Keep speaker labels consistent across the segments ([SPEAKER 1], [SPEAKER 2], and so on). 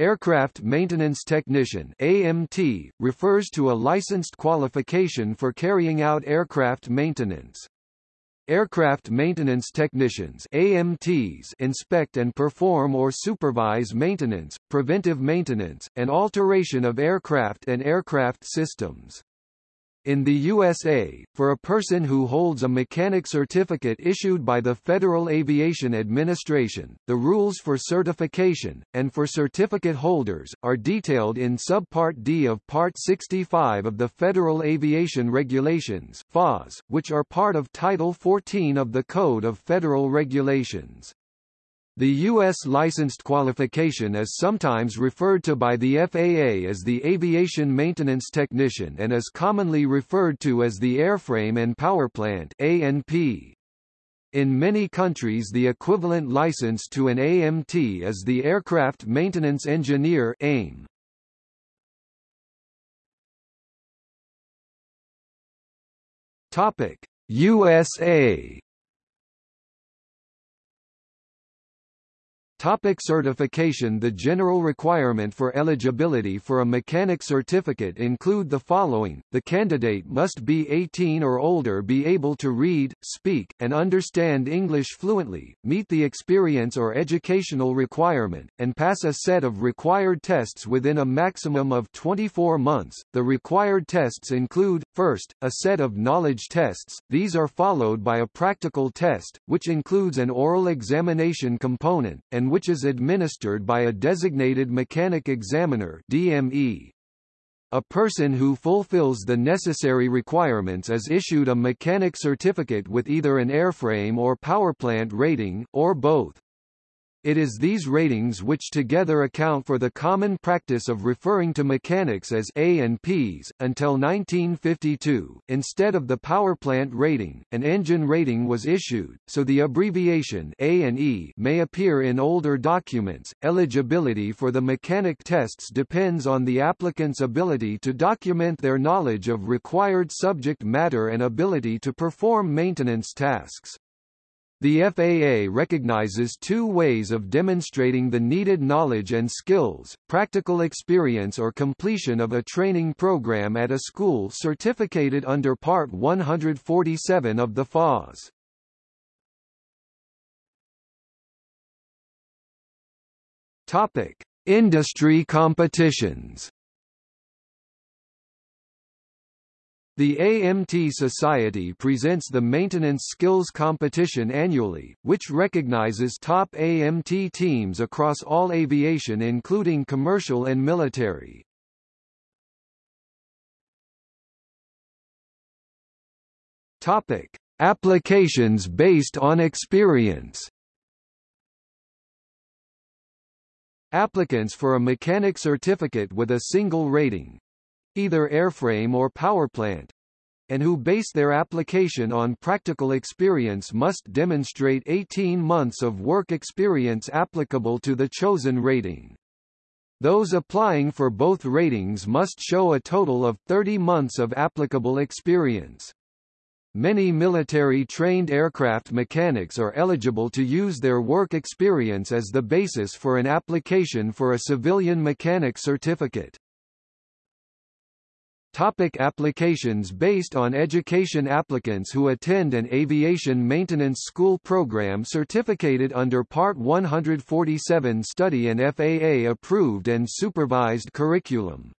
[SPEAKER 1] Aircraft Maintenance Technician AMT, refers to a licensed qualification for carrying out aircraft maintenance. Aircraft maintenance technicians AMTs inspect and perform or supervise maintenance, preventive maintenance, and alteration of aircraft and aircraft systems. In the USA, for a person who holds a mechanic certificate issued by the Federal Aviation Administration, the rules for certification, and for certificate holders, are detailed in Subpart D of Part 65 of the Federal Aviation Regulations FARS, which are part of Title 14 of the Code of Federal Regulations. The U.S. licensed qualification is sometimes referred to by the FAA as the Aviation Maintenance Technician and is commonly referred to as the Airframe and Powerplant. In many countries the equivalent license to an AMT is the Aircraft Maintenance Engineer AME. USA Topic certification The general requirement for eligibility for a mechanic certificate include the following, the candidate must be 18 or older be able to read, speak, and understand English fluently, meet the experience or educational requirement, and pass a set of required tests within a maximum of 24 months. The required tests include, first, a set of knowledge tests, these are followed by a practical test, which includes an oral examination component, and which is administered by a designated mechanic examiner DME. A person who fulfills the necessary requirements is issued a mechanic certificate with either an airframe or powerplant rating, or both. It is these ratings which together account for the common practice of referring to mechanics as A and Ps. Until 1952, instead of the power plant rating, an engine rating was issued, so the abbreviation A and E may appear in older documents. Eligibility for the mechanic tests depends on the applicant's ability to document their knowledge of required subject matter and ability to perform maintenance tasks. The FAA recognizes two ways of demonstrating the needed knowledge and skills, practical experience or completion of a training program at a school certificated under Part 147 of the FARS. Topic: Industry competitions. The AMT Society presents the Maintenance Skills Competition annually, which recognizes top AMT teams across all aviation including commercial and military. Topic: Applications based on experience. Applicants for a mechanic certificate with a single rating, either airframe or powerplant, and who base their application on practical experience must demonstrate 18 months of work experience applicable to the chosen rating. Those applying for both ratings must show a total of 30 months of applicable experience. Many military-trained aircraft mechanics are eligible to use their work experience as the basis for an application for a civilian mechanic certificate. Topic applications Based on education Applicants who attend an aviation maintenance school program certificated under Part 147 study an FAA-approved and supervised curriculum.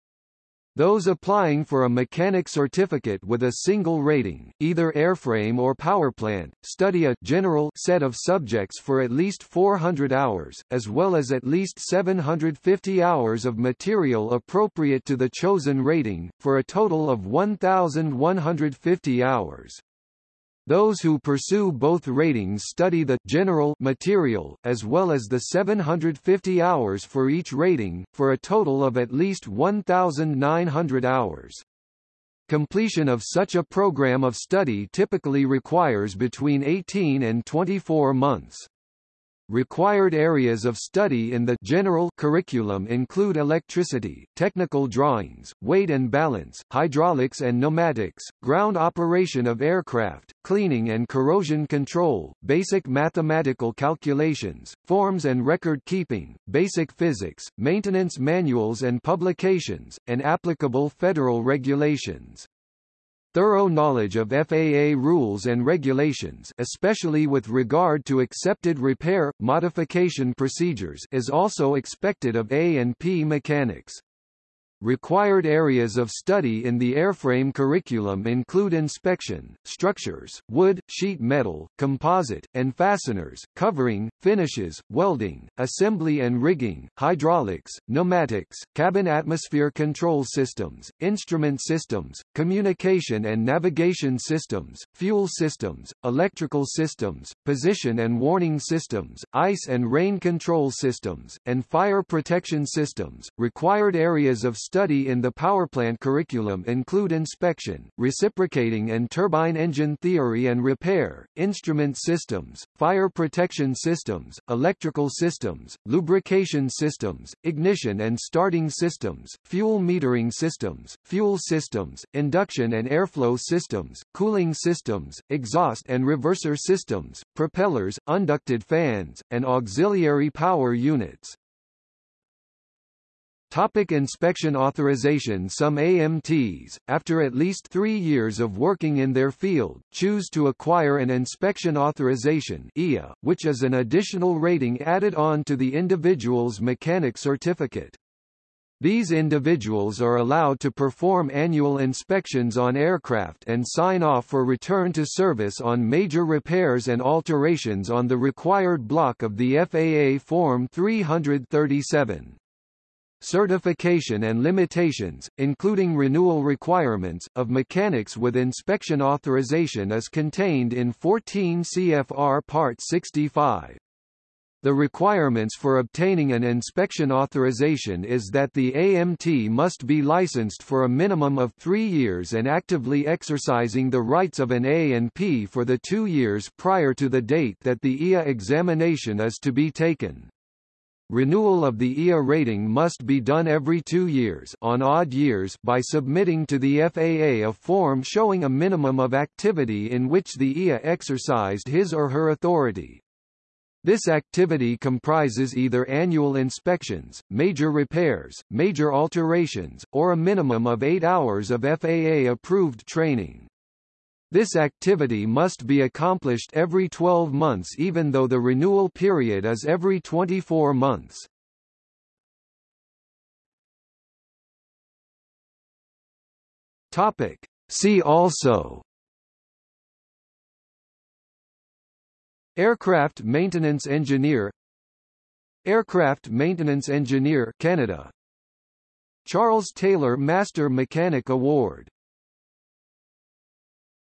[SPEAKER 1] Those applying for a mechanic certificate with a single rating, either airframe or powerplant, study a general set of subjects for at least 400 hours, as well as at least 750 hours of material appropriate to the chosen rating, for a total of 1,150 hours. Those who pursue both ratings study the general material, as well as the 750 hours for each rating, for a total of at least 1,900 hours. Completion of such a program of study typically requires between 18 and 24 months. Required areas of study in the general curriculum include electricity, technical drawings, weight and balance, hydraulics and pneumatics, ground operation of aircraft, cleaning and corrosion control, basic mathematical calculations, forms and record keeping, basic physics, maintenance manuals and publications, and applicable federal regulations. Thorough knowledge of FAA rules and regulations especially with regard to accepted repair, modification procedures is also expected of A&P mechanics. Required areas of study in the airframe curriculum include inspection, structures, wood, sheet metal, composite, and fasteners, covering, finishes, welding, assembly and rigging, hydraulics, pneumatics, cabin atmosphere control systems, instrument systems, communication and navigation systems, fuel systems, electrical systems, position and warning systems, ice and rain control systems, and fire protection systems. Required areas of study in the powerplant curriculum include inspection, reciprocating and turbine engine theory and repair, instrument systems, fire protection systems, electrical systems, lubrication systems, ignition and starting systems, fuel metering systems, fuel systems, induction and airflow systems, cooling systems, exhaust and reverser systems, propellers, unducted fans, and auxiliary power units. Topic inspection authorization Some AMTs, after at least three years of working in their field, choose to acquire an inspection authorization IA, which is an additional rating added on to the individual's mechanic certificate. These individuals are allowed to perform annual inspections on aircraft and sign off for return to service on major repairs and alterations on the required block of the FAA Form 337 certification and limitations, including renewal requirements, of mechanics with inspection authorization is contained in 14 CFR Part 65. The requirements for obtaining an inspection authorization is that the AMT must be licensed for a minimum of three years and actively exercising the rights of an A&P for the two years prior to the date that the IA examination is to be taken. Renewal of the IA rating must be done every two years on odd years by submitting to the FAA a form showing a minimum of activity in which the IA exercised his or her authority. This activity comprises either annual inspections, major repairs, major alterations, or a minimum of eight hours of FAA-approved training. This activity must be accomplished every 12 months even though the renewal period is every 24 months. Topic. See also Aircraft maintenance engineer Aircraft maintenance engineer Canada Charles Taylor Master Mechanic Award